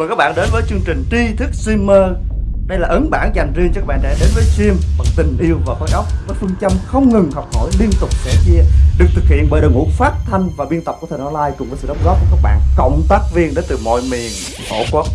Mời các bạn đến với chương trình tri thức streamer. Đây là ấn bản dành riêng cho các bạn trẻ đến với stream bằng tình yêu và khối óc Với phương châm không ngừng học hỏi, liên tục sẻ chia, Được thực hiện bởi đội ngũ phát thanh và biên tập của Thời Online Cùng với sự đóng góp của các bạn cộng tác viên đến từ mọi miền, tổ quốc.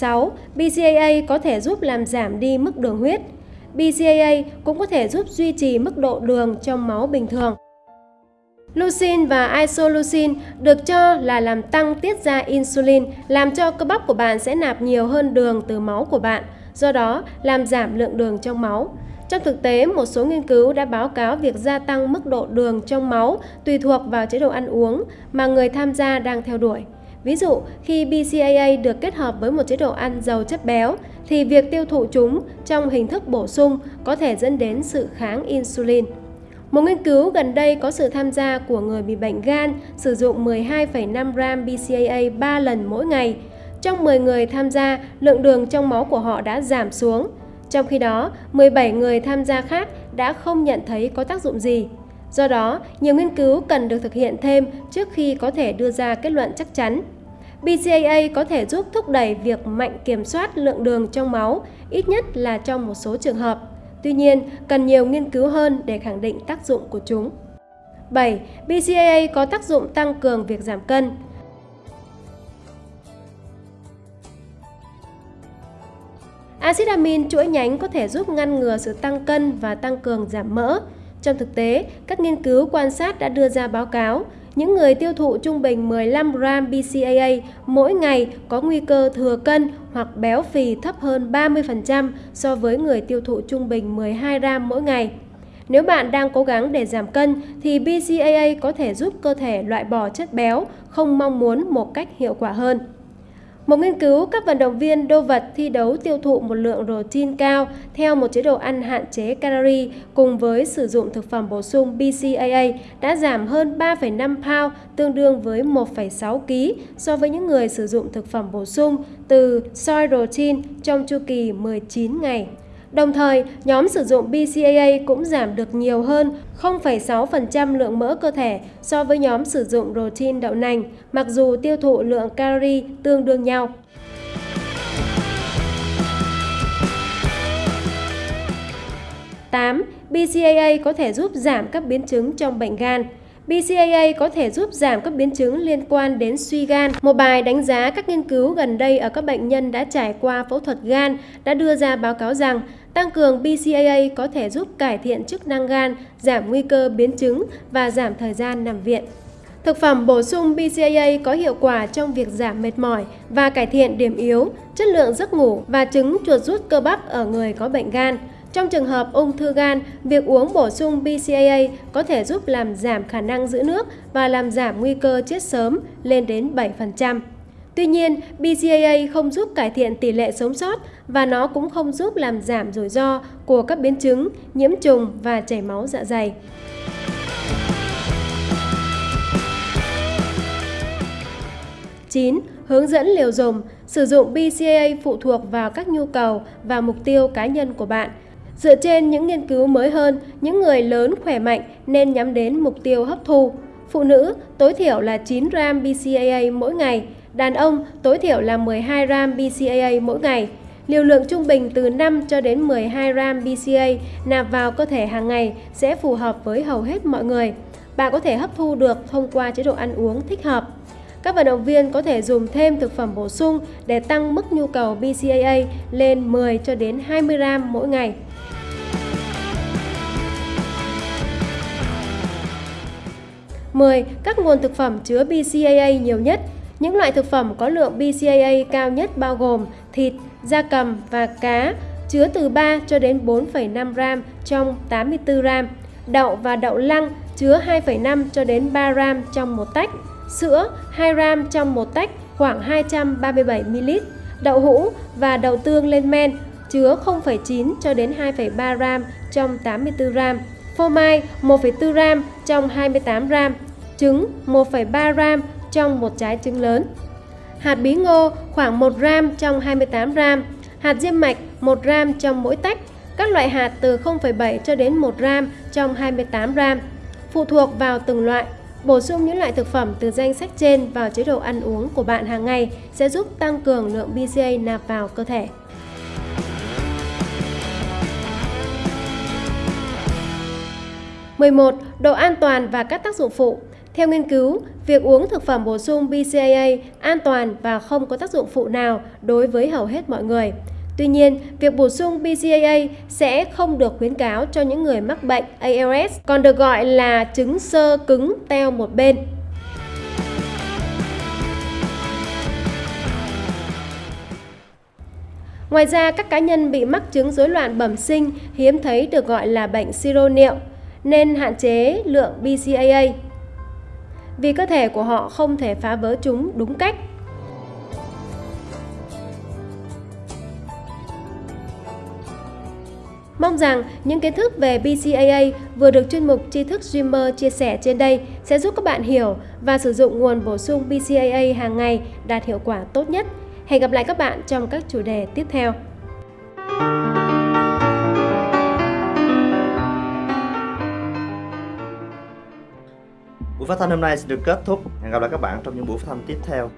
6. BCAA có thể giúp làm giảm đi mức đường huyết. BCAA cũng có thể giúp duy trì mức độ đường trong máu bình thường. Leucine và isoleucine được cho là làm tăng tiết ra insulin, làm cho cơ bắp của bạn sẽ nạp nhiều hơn đường từ máu của bạn, do đó làm giảm lượng đường trong máu. Trong thực tế, một số nghiên cứu đã báo cáo việc gia tăng mức độ đường trong máu tùy thuộc vào chế độ ăn uống mà người tham gia đang theo đuổi. Ví dụ, khi BCAA được kết hợp với một chế độ ăn giàu chất béo, thì việc tiêu thụ chúng trong hình thức bổ sung có thể dẫn đến sự kháng insulin. Một nghiên cứu gần đây có sự tham gia của người bị bệnh gan sử dụng 12,5 gram BCAA 3 lần mỗi ngày. Trong 10 người tham gia, lượng đường trong máu của họ đã giảm xuống. Trong khi đó, 17 người tham gia khác đã không nhận thấy có tác dụng gì. Do đó, nhiều nghiên cứu cần được thực hiện thêm trước khi có thể đưa ra kết luận chắc chắn. BCAA có thể giúp thúc đẩy việc mạnh kiểm soát lượng đường trong máu, ít nhất là trong một số trường hợp. Tuy nhiên, cần nhiều nghiên cứu hơn để khẳng định tác dụng của chúng. 7. BCAA có tác dụng tăng cường việc giảm cân. Acid amin chuỗi nhánh có thể giúp ngăn ngừa sự tăng cân và tăng cường giảm mỡ. Trong thực tế, các nghiên cứu quan sát đã đưa ra báo cáo những người tiêu thụ trung bình 15 gram BCAA mỗi ngày có nguy cơ thừa cân hoặc béo phì thấp hơn 30% so với người tiêu thụ trung bình 12 gram mỗi ngày. Nếu bạn đang cố gắng để giảm cân thì BCAA có thể giúp cơ thể loại bỏ chất béo không mong muốn một cách hiệu quả hơn. Một nghiên cứu các vận động viên đô vật thi đấu tiêu thụ một lượng protein cao theo một chế độ ăn hạn chế calorie cùng với sử dụng thực phẩm bổ sung BCAA đã giảm hơn 3,5 pound tương đương với 1,6 kg so với những người sử dụng thực phẩm bổ sung từ soy protein trong chu kỳ 19 ngày. Đồng thời, nhóm sử dụng BCAA cũng giảm được nhiều hơn 0,6% lượng mỡ cơ thể so với nhóm sử dụng protein đậu nành, mặc dù tiêu thụ lượng calorie tương đương nhau. Tám, BCAA có thể giúp giảm các biến chứng trong bệnh gan. BCAA có thể giúp giảm các biến chứng liên quan đến suy gan. Một bài đánh giá các nghiên cứu gần đây ở các bệnh nhân đã trải qua phẫu thuật gan đã đưa ra báo cáo rằng tăng cường BCAA có thể giúp cải thiện chức năng gan, giảm nguy cơ biến chứng và giảm thời gian nằm viện. Thực phẩm bổ sung BCAA có hiệu quả trong việc giảm mệt mỏi và cải thiện điểm yếu, chất lượng giấc ngủ và chứng chuột rút cơ bắp ở người có bệnh gan. Trong trường hợp ung thư gan, việc uống bổ sung BCAA có thể giúp làm giảm khả năng giữ nước và làm giảm nguy cơ chết sớm lên đến 7%. Tuy nhiên, BCAA không giúp cải thiện tỷ lệ sống sót và nó cũng không giúp làm giảm rủi ro của các biến chứng, nhiễm trùng và chảy máu dạ dày. Chín, Hướng dẫn liều dùng. Sử dụng BCAA phụ thuộc vào các nhu cầu và mục tiêu cá nhân của bạn. Dựa trên những nghiên cứu mới hơn, những người lớn khỏe mạnh nên nhắm đến mục tiêu hấp thu. Phụ nữ tối thiểu là 9 gram BCAA mỗi ngày, đàn ông tối thiểu là 12 gram BCAA mỗi ngày. Liều lượng trung bình từ 5 cho đến 12 gram BCA nạp vào cơ thể hàng ngày sẽ phù hợp với hầu hết mọi người. Bạn có thể hấp thu được thông qua chế độ ăn uống thích hợp. Các vận động viên có thể dùng thêm thực phẩm bổ sung để tăng mức nhu cầu BCAA lên 10 cho đến 20 gram mỗi ngày. 10. Các nguồn thực phẩm chứa BCAA nhiều nhất. Những loại thực phẩm có lượng BCAA cao nhất bao gồm thịt, da cầm và cá chứa từ 3 cho đến 4,5 gram trong 84 gram. Đậu và đậu lăng chứa 2,5 cho đến 3 gram trong một tách. Sữa 2 gram trong một tách khoảng 237 ml. Đậu hũ và đậu tương lên men chứa 0,9 cho đến 2,3 gram trong 84 gram, phô mai 1,4 gram trong 28 gram, trứng 1,3 gram trong một trái trứng lớn. Hạt bí ngô khoảng 1 gram trong 28 gram, hạt diêm mạch 1 gram trong mỗi tách, các loại hạt từ 0,7 cho đến 1 gram trong 28 gram. Phụ thuộc vào từng loại, bổ sung những loại thực phẩm từ danh sách trên vào chế độ ăn uống của bạn hàng ngày sẽ giúp tăng cường lượng BCA nạp vào cơ thể. Một Độ an toàn và các tác dụng phụ theo nghiên cứu, việc uống thực phẩm bổ sung BCAA an toàn và không có tác dụng phụ nào đối với hầu hết mọi người. Tuy nhiên, việc bổ sung BCAA sẽ không được khuyến cáo cho những người mắc bệnh ALS, còn được gọi là chứng sơ cứng teo một bên. Ngoài ra, các cá nhân bị mắc chứng rối loạn bẩm sinh hiếm thấy được gọi là bệnh siro niệu, nên hạn chế lượng BCAA vì cơ thể của họ không thể phá vỡ chúng đúng cách. Mong rằng những kiến thức về BCAA vừa được chuyên mục tri thức Dreamer chia sẻ trên đây sẽ giúp các bạn hiểu và sử dụng nguồn bổ sung BCAA hàng ngày đạt hiệu quả tốt nhất. Hẹn gặp lại các bạn trong các chủ đề tiếp theo. Buổi phát thanh hôm nay sẽ được kết thúc. Hẹn gặp lại các bạn trong những buổi phát thanh tiếp theo.